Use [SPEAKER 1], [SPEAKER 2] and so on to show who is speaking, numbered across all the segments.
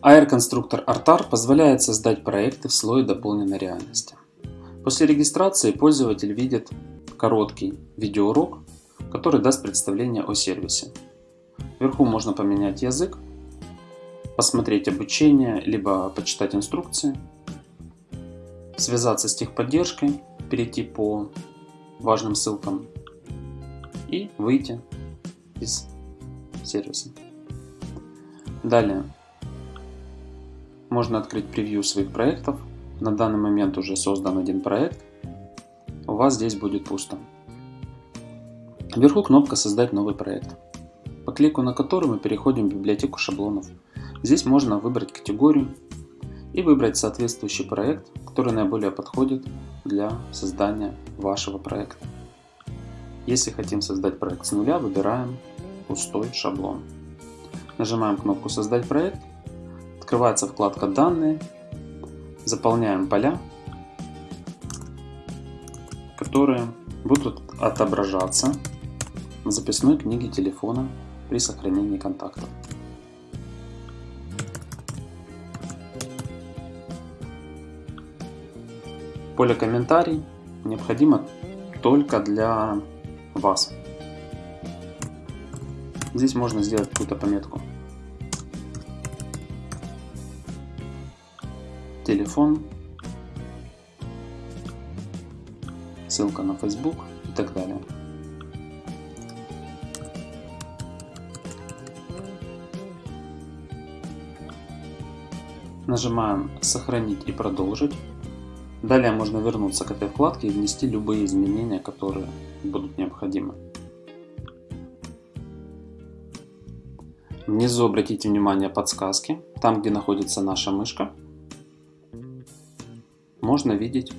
[SPEAKER 1] AR-конструктор Artar позволяет создать проекты в слое дополненной реальности. После регистрации пользователь видит короткий видеоурок, который даст представление о сервисе. Вверху можно поменять язык, посмотреть обучение, либо почитать инструкции, связаться с техподдержкой, перейти по важным ссылкам и выйти из сервиса. Далее можно открыть превью своих проектов. На данный момент уже создан один проект. У вас здесь будет пусто. Вверху кнопка «Создать новый проект», по клику на который мы переходим в библиотеку шаблонов. Здесь можно выбрать категорию и выбрать соответствующий проект, который наиболее подходит для создания вашего проекта. Если хотим создать проект с нуля, выбираем пустой шаблон. Нажимаем кнопку «Создать проект», открывается вкладка «Данные», заполняем поля, которые будут отображаться в записной книге телефона при сохранении контактов. Поле комментарий необходимо только для вас. Здесь можно сделать какую-то пометку. Телефон, ссылка на Facebook и так далее. Нажимаем «Сохранить и продолжить». Далее можно вернуться к этой вкладке и внести любые изменения, которые будут необходимы. Внизу обратите внимание подсказки, там где находится наша мышка. Можно видеть,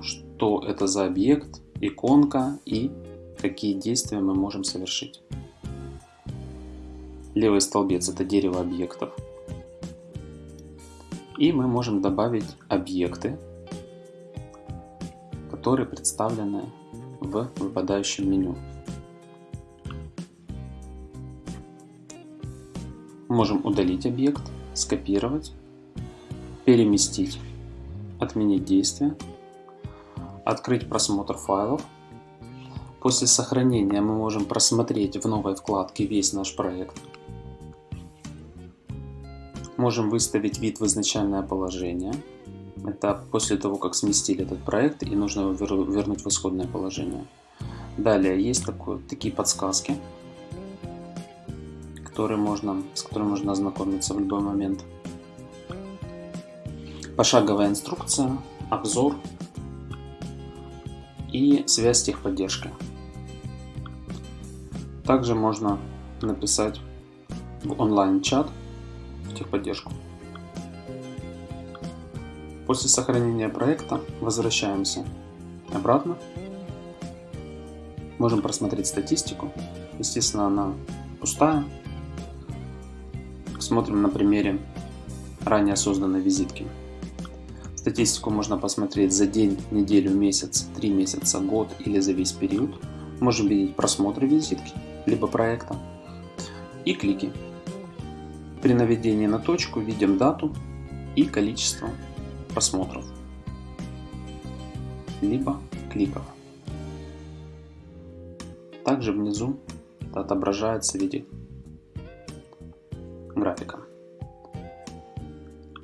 [SPEAKER 1] что это за объект, иконка и какие действия мы можем совершить. Левый столбец это дерево объектов. И мы можем добавить объекты, которые представлены в выпадающем меню. Можем удалить объект, скопировать, переместить, отменить действие, открыть просмотр файлов. После сохранения мы можем просмотреть в новой вкладке весь наш проект Можем выставить вид в изначальное положение. Это после того, как сместили этот проект и нужно его вернуть в исходное положение. Далее есть такое, такие подсказки, которые можно, с которыми можно ознакомиться в любой момент. Пошаговая инструкция, обзор и связь с техподдержкой. Также можно написать в онлайн-чат техподдержку. После сохранения проекта возвращаемся обратно. Можем просмотреть статистику. Естественно, она пустая. Смотрим на примере ранее созданной визитки. Статистику можно посмотреть за день, неделю, месяц, три месяца, год или за весь период. Можем видеть просмотры визитки, либо проекта и клики. При наведении на точку видим дату и количество просмотров, либо кликов. Также внизу отображается в виде графика.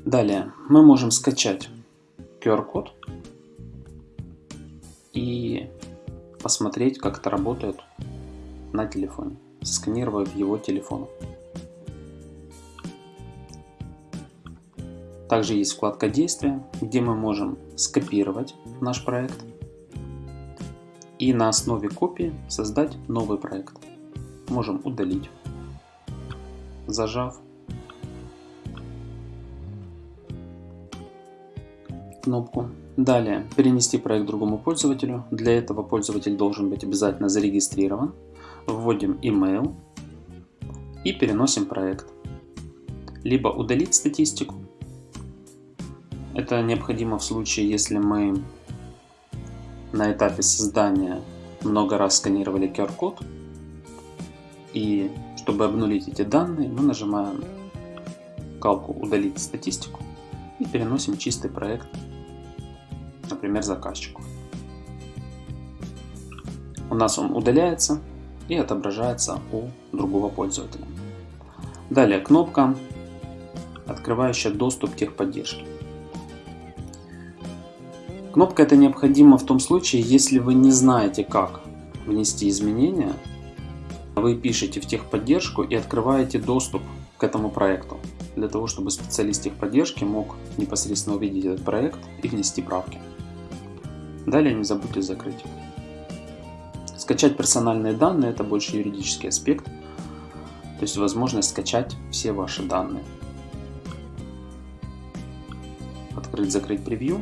[SPEAKER 1] Далее мы можем скачать QR-код и посмотреть, как это работает на телефоне, сканировав его телефон. Также есть вкладка действия, где мы можем скопировать наш проект и на основе копии создать новый проект. Можем удалить, зажав кнопку. Далее перенести проект другому пользователю. Для этого пользователь должен быть обязательно зарегистрирован. Вводим email и переносим проект. Либо удалить статистику, это необходимо в случае, если мы на этапе создания много раз сканировали QR-код. И чтобы обнулить эти данные, мы нажимаем вкалку «Удалить статистику» и переносим чистый проект, например, заказчику. У нас он удаляется и отображается у другого пользователя. Далее кнопка, открывающая доступ к техподдержке. Кнопка это необходимо в том случае, если вы не знаете, как внести изменения. Вы пишете в техподдержку и открываете доступ к этому проекту, для того, чтобы специалист техподдержки мог непосредственно увидеть этот проект и внести правки. Далее не забудьте закрыть. Скачать персональные данные – это больше юридический аспект, то есть возможность скачать все ваши данные. Открыть-закрыть превью.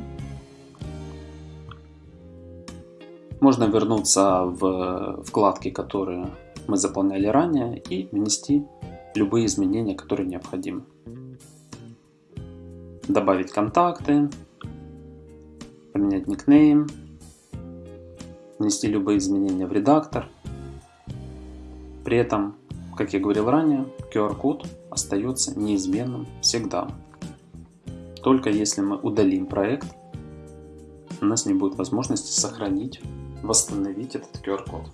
[SPEAKER 1] Можно вернуться в вкладки, которые мы заполняли ранее и внести любые изменения, которые необходимы. Добавить контакты, поменять никнейм, внести любые изменения в редактор. При этом, как я говорил ранее, QR-код остается неизменным всегда. Только если мы удалим проект, у нас не будет возможности сохранить, восстановить этот QR-код.